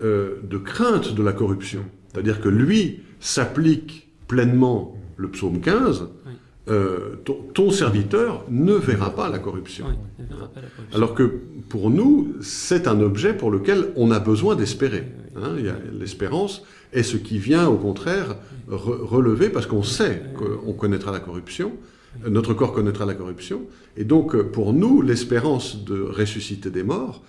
de crainte de la corruption. C'est-à-dire que lui s'applique pleinement le psaume 15, Oui. Euh, ton, ton serviteur ne verra pas la corruption. Oui, ne verra pas la corruption. Alors que pour nous, c'est un objet pour lequel on a besoin d'espérer. Hein, L'espérance est ce qui vient, au contraire, re- relever, parce qu'on sait qu'on connaîtra la corruption, notre corps connaîtra la corruption, et donc euh, pour nous, l'espérance de ressusciter des morts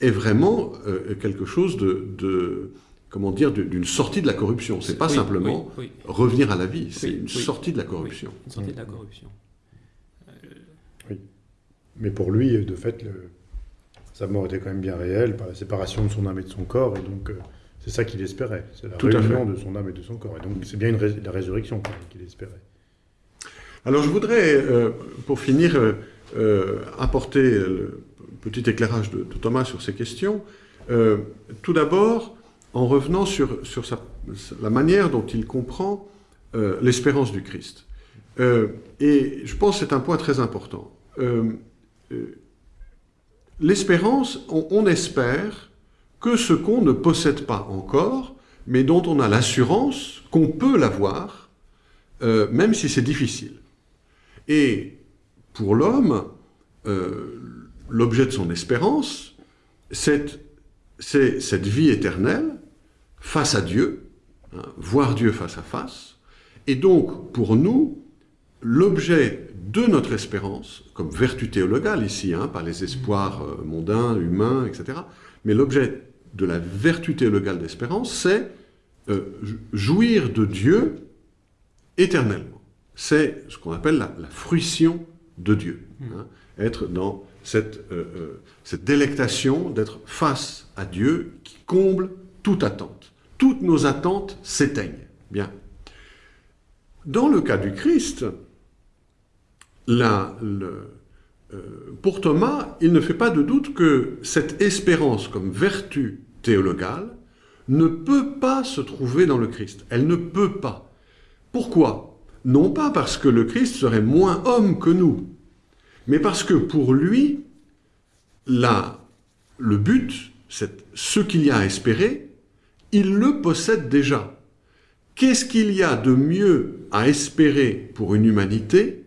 est vraiment euh, quelque chose de, de- comment dire, d'une sortie de la corruption. C'est pas Oui, simplement oui, oui, revenir à la vie, c'est Oui, une oui. sortie de la corruption. oui, une sortie de la corruption. Mais pour lui, de fait, le- sa mort était quand même bien réelle par la séparation de son âme et de son corps, et donc euh, c'est ça qu'il espérait. C'est la Tout réunion de son âme et de son corps. Et donc c'est bien une rés- la résurrection qu'il espérait. Alors je voudrais, euh, pour finir, euh, euh, apporter le petit éclairage de, de Thomas sur ces questions. Euh, tout d'abord, en revenant sur, la manière dont il comprend euh, l'espérance du Christ. Euh, et je pense que c'est un point très important. Euh, L'espérance, on, on espère que ce qu'on ne possède pas encore, mais dont on a l'assurance qu'on peut l'avoir, même si c'est difficile. Et pour l'homme, l'objet de son espérance, c'est cette vie éternelle face à Dieu, hein, voir Dieu face à face. Et donc, pour nous, l'objet de notre espérance, comme vertu théologale ici, hein, pas les espoirs euh, mondains, humains, etc., mais l'objet de la vertu théologale d'espérance, c'est euh, jouir de Dieu éternellement. C'est ce qu'on appelle la, fruition de Dieu. hein, être dans cette, euh, cette délectation d'être face à Dieu qui comble toute attente. Toutes nos attentes s'éteignent. Bien. Dans le cas du Christ, le- euh, pour Thomas, il ne fait pas de doute que cette espérance comme vertu théologale ne peut pas se trouver dans le Christ. Elle ne peut pas. Pourquoi? Non pas parce que le Christ serait moins homme que nous, mais parce que pour lui, le but, ce qu'il y a à espérer, il le possède déjà. Qu'est-ce qu'il y a de mieux à espérer pour une humanité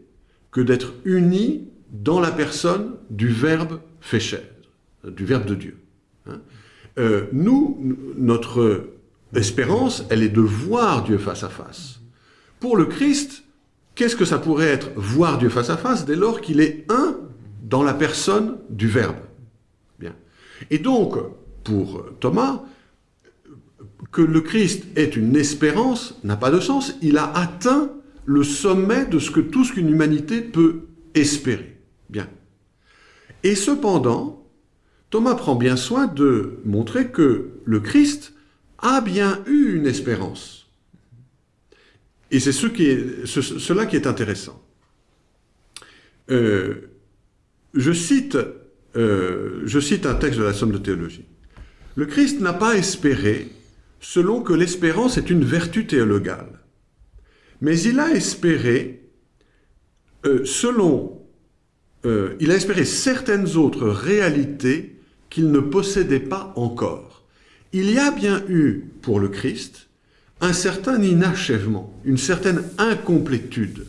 que d'être uni dans la personne du Verbe fait chair, du Verbe de Dieu hein? Euh, Nous, notre espérance, elle est de voir Dieu face à face. Pour le Christ, qu'est-ce que ça pourrait être voir Dieu face à face dès lors qu'il est un dans la personne du Verbe? Bien. Et donc, pour Thomas, que le Christ ait une espérance n'a pas de sens. Il a atteint le sommet de ce que tout ce qu'une humanité peut espérer. Bien. Et cependant, Thomas prend bien soin de montrer que le Christ a bien eu une espérance. Et c'est ce qui est, ce- cela qui est intéressant. Euh, euh, je cite un texte de la Somme de théologie. Le Christ n'a pas espéré selon que l'espérance est une vertu théologale, mais il a espéré euh, selon... euh, il a espéré certaines autres réalités qu'il ne possédait pas encore. Il y a bien eu, pour le Christ, un certain inachèvement, une certaine incomplétude.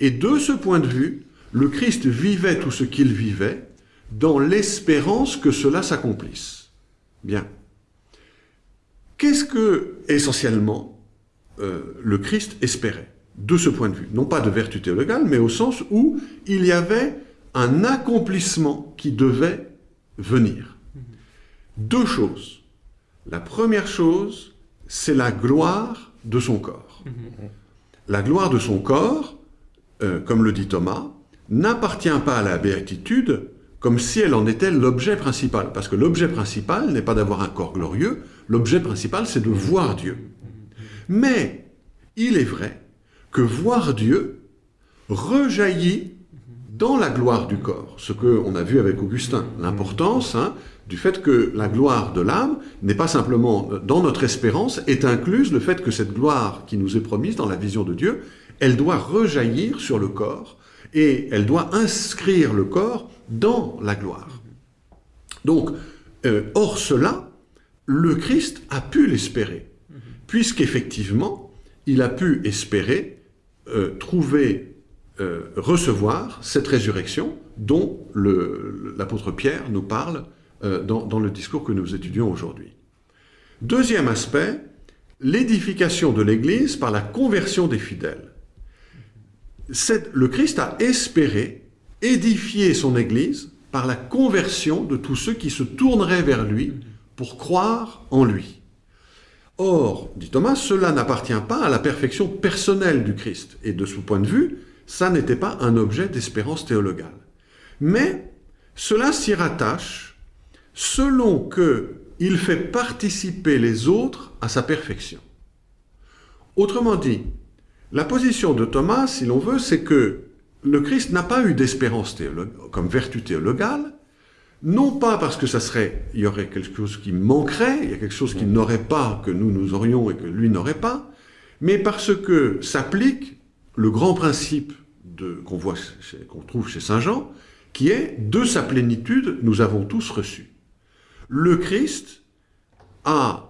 Et de ce point de vue, le Christ vivait tout ce qu'il vivait dans l'espérance que cela s'accomplisse. Bien. Qu'est-ce que, essentiellement, euh, le Christ espérait de ce point de vue? Non pas de vertu théologale, mais au sens où il y avait un accomplissement qui devait venir. Deux choses. La première chose, c'est la gloire de son corps. La gloire de son corps, euh, comme le dit Thomas, n'appartient pas à la béatitude comme si elle en était l'objet principal. Parce que l'objet principal n'est pas d'avoir un corps glorieux, l'objet principal c'est de voir Dieu. Mais il est vrai que voir Dieu rejaillit dans la gloire du corps, ce qu'on a vu avec Augustin, l'importance hein, du fait que la gloire de l'âme n'est pas simplement euh, dans notre espérance, est incluse le fait que cette gloire qui nous est promise dans la vision de Dieu, elle doit rejaillir sur le corps et elle doit inscrire le corps dans la gloire. Donc, euh, hors cela, le Christ a pu l'espérer, puisqu'effectivement, il a pu espérer euh, trouver, euh, recevoir cette résurrection dont l'apôtre Pierre nous parle euh, dans, dans le discours que nous étudions aujourd'hui. Deuxième aspect, l'édification de l'Église par la conversion des fidèles. Le Christ a espéré édifier son Église par la conversion de tous ceux qui se tourneraient vers lui pour croire en lui. Or, dit Thomas, cela n'appartient pas à la perfection personnelle du Christ. Et de ce point de vue, ça n'était pas un objet d'espérance théologale. Mais cela s'y rattache selon que il fait participer les autres à sa perfection. Autrement dit, la position de Thomas, si l'on veut, c'est que le Christ n'a pas eu d'espérance théolo- comme vertu théologale, non pas parce que ça serait, il y aurait quelque chose qui manquerait, il y a quelque chose qu'il n'aurait pas, que nous nous aurions et que lui n'aurait pas, mais parce que s'applique le grand principe de- qu'on voit, qu'on trouve chez Saint Jean, qui est de sa plénitude, nous avons tous reçu. Le Christ a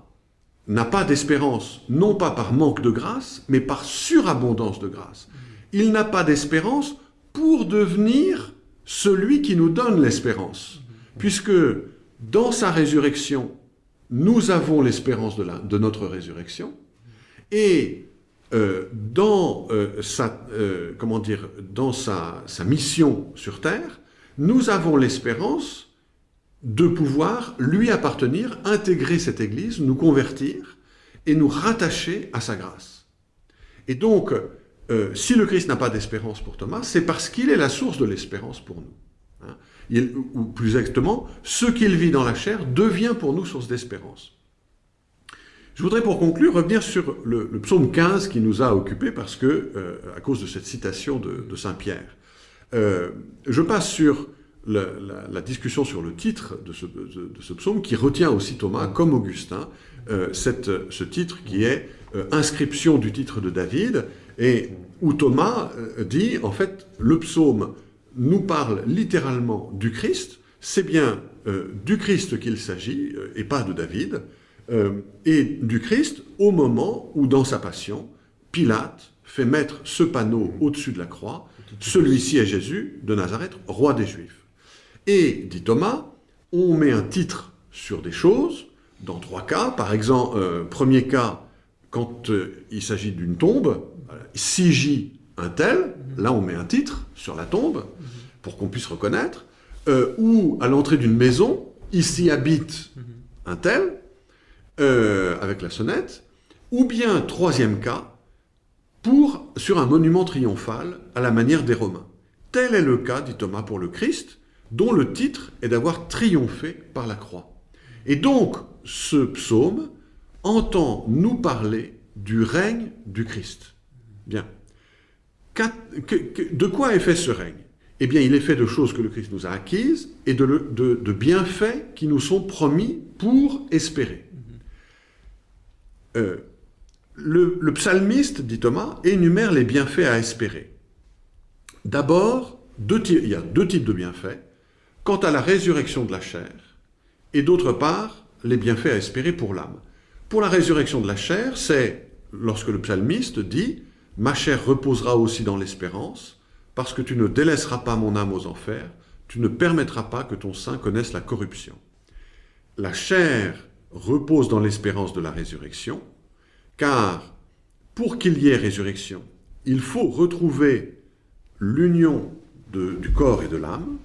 n'a pas d'espérance, non pas par manque de grâce, mais par surabondance de grâce. Il n'a pas d'espérance pour devenir celui qui nous donne l'espérance. Puisque dans sa résurrection, nous avons l'espérance de, notre résurrection, et euh, dans, euh, sa, euh, comment dire, dans sa, mission sur Terre, nous avons l'espérance de pouvoir lui appartenir, intégrer cette Église, nous convertir et nous rattacher à sa grâce. Et donc, si le Christ n'a pas d'espérance pour Thomas, c'est parce qu'il est la source de l'espérance pour nous. Ou plus exactement, ce qu'il vit dans la chair devient pour nous source d'espérance. Je voudrais pour conclure revenir sur le, psaume 15 qui nous a occupés parce que, euh, à cause de cette citation de, Saint Pierre. Euh, je passe sur la, discussion sur le titre de ce, psaume qui retient aussi Thomas, comme Augustin, euh, ce titre qui est inscription du titre de David, et où Thomas dit, en fait, le psaume nous parle littéralement du Christ, c'est bien euh, du Christ qu'il s'agit, euh, et pas de David, euh, et du Christ au moment où, dans sa passion, Pilate fait mettre ce panneau au-dessus de la croix, celui-ci est Jésus de Nazareth, roi des Juifs. Et, dit Thomas, on met un titre sur des choses, dans trois cas. Par exemple, premier cas, quand il s'agit d'une tombe, voilà, Sigi un tel, là on met un titre sur la tombe, pour qu'on puisse reconnaître. Euh, ou à l'entrée d'une maison, ici habite un tel, euh, avec la sonnette. Ou bien, troisième cas, pour, sur un monument triomphal à la manière des Romains. Tel est le cas, dit Thomas, pour le Christ, dont le titre est d'avoir triomphé par la croix. Et donc, ce psaume entend nous parler du règne du Christ. Bien. De quoi est fait ce règne? Eh bien, il est fait de choses que le Christ nous a acquises et de, bienfaits qui nous sont promis pour espérer. Euh, le, psalmiste, dit Thomas, énumère les bienfaits à espérer. D'abord, il y a deux types de bienfaits. Quant à la résurrection de la chair, et d'autre part, les bienfaits à espérer pour l'âme. Pour la résurrection de la chair, c'est lorsque le psalmiste dit « Ma chair reposera aussi dans l'espérance, parce que tu ne délaisseras pas mon âme aux enfers, tu ne permettras pas que ton sein connaisse la corruption. » La chair repose dans l'espérance de la résurrection, car pour qu'il y ait résurrection, il faut retrouver l'union du corps et de l'âme.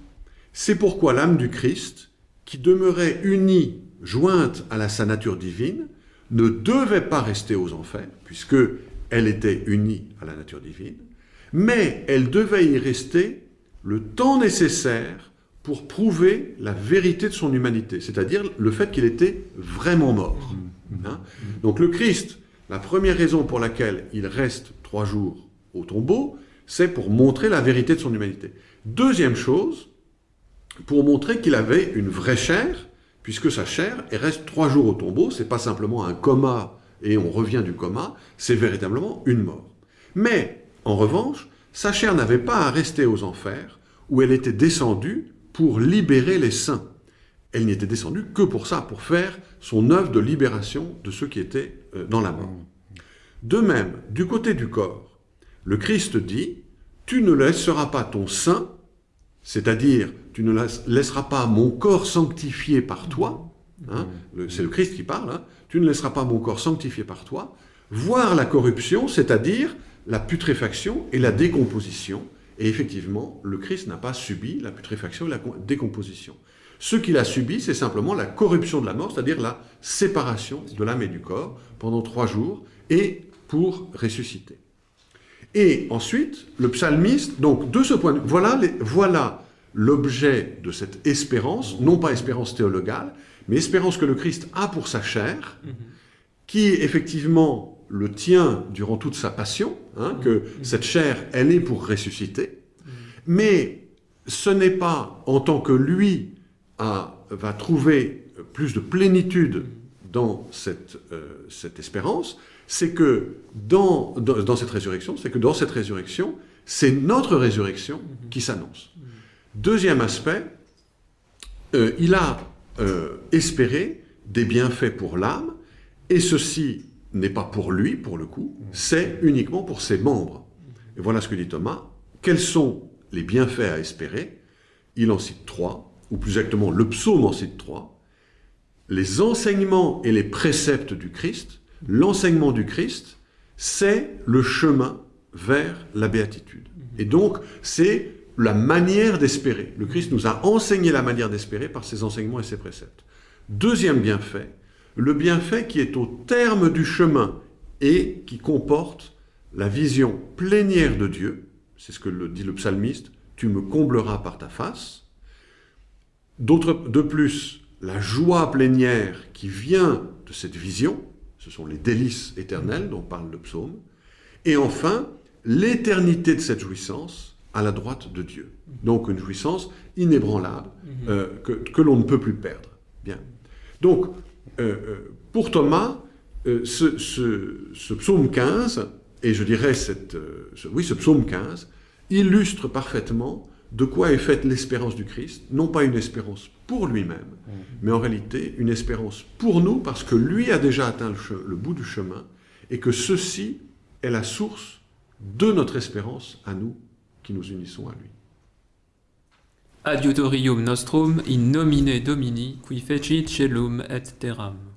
C'est pourquoi l'âme du Christ, qui demeurait unie, jointe à sa nature divine, ne devait pas rester aux enfers, puisque elle était unie à la nature divine, mais elle devait y rester le temps nécessaire pour prouver la vérité de son humanité, c'est-à-dire le fait qu'il était vraiment mort. Hein. Donc le Christ, la première raison pour laquelle il reste trois jours au tombeau, c'est pour montrer la vérité de son humanité. Deuxième chose, pour montrer qu'il avait une vraie chair, puisque sa chair elle reste trois jours au tombeau, c'est pas simplement un coma et on revient du coma, c'est véritablement une mort. Mais, en revanche, sa chair n'avait pas à rester aux enfers, où elle était descendue pour libérer les saints. Elle n'y était descendue que pour ça, pour faire son œuvre de libération de ceux qui étaient euh, dans la mort. De même, du côté du corps, le Christ dit « Tu ne laisseras pas ton sein, c'est-à-dire tu ne laisseras pas mon corps sanctifié par toi, hein, c'est le Christ qui parle, hein, tu ne laisseras pas mon corps sanctifié par toi, voir la corruption, c'est-à-dire la putréfaction et la décomposition, et effectivement, le Christ n'a pas subi la putréfaction et la décomposition. Ce qu'il a subi, c'est simplement la corruption de la mort, c'est-à-dire la séparation de l'âme et du corps pendant trois jours, et pour ressusciter. Et ensuite, le psalmiste, donc de ce point de vue, voilà, voilà l'objet de cette espérance, non pas espérance théologale, mais espérance que le Christ a pour sa chair, qui effectivement le tient durant toute sa passion, hein, que cette chair, elle est pour ressusciter, mais ce n'est pas en tant que lui va trouver plus de plénitude dans cette, euh, cette espérance, c'est que dans, dans, cette résurrection, c'est que dans cette résurrection, c'est notre résurrection qui s'annonce. Deuxième aspect, euh, il a euh, espéré des bienfaits pour l'âme, et ceci n'est pas pour lui, pour le coup, c'est uniquement pour ses membres. Et voilà ce que dit Thomas. Quels sont les bienfaits à espérer? Il en cite trois, ou plus exactement, le psaume en cite trois. Les enseignements et les préceptes du Christ. L'enseignement du Christ, c'est le chemin vers la béatitude. Et donc, c'est la manière d'espérer. Le Christ nous a enseigné la manière d'espérer par ses enseignements et ses préceptes. Deuxième bienfait, le bienfait qui est au terme du chemin et qui comporte la vision plénière de Dieu, c'est ce que le, dit le psalmiste, tu me combleras par ta face. De plus, la joie plénière qui vient de cette vision, ce sont les délices éternelles dont parle le psaume. Et enfin, l'éternité de cette jouissance à la droite de Dieu. Donc une jouissance inébranlable mhm. euh, que, que l'on ne peut plus perdre. Bien. Donc, euh, euh, pour Thomas, euh, ce, psaume 15, et je dirais cette, oui, ce psaume 15, illustre parfaitement de quoi est faite l'espérance du Christ, non pas une espérance pour lui-même, mmh. mais en réalité une espérance pour nous, parce que lui a déjà atteint le, le, bout du chemin, et que ceci est la source de notre espérance à nous, qui nous unissons à lui. Adiutorium nostrum in nomine Domini, qui fecit celum et terram.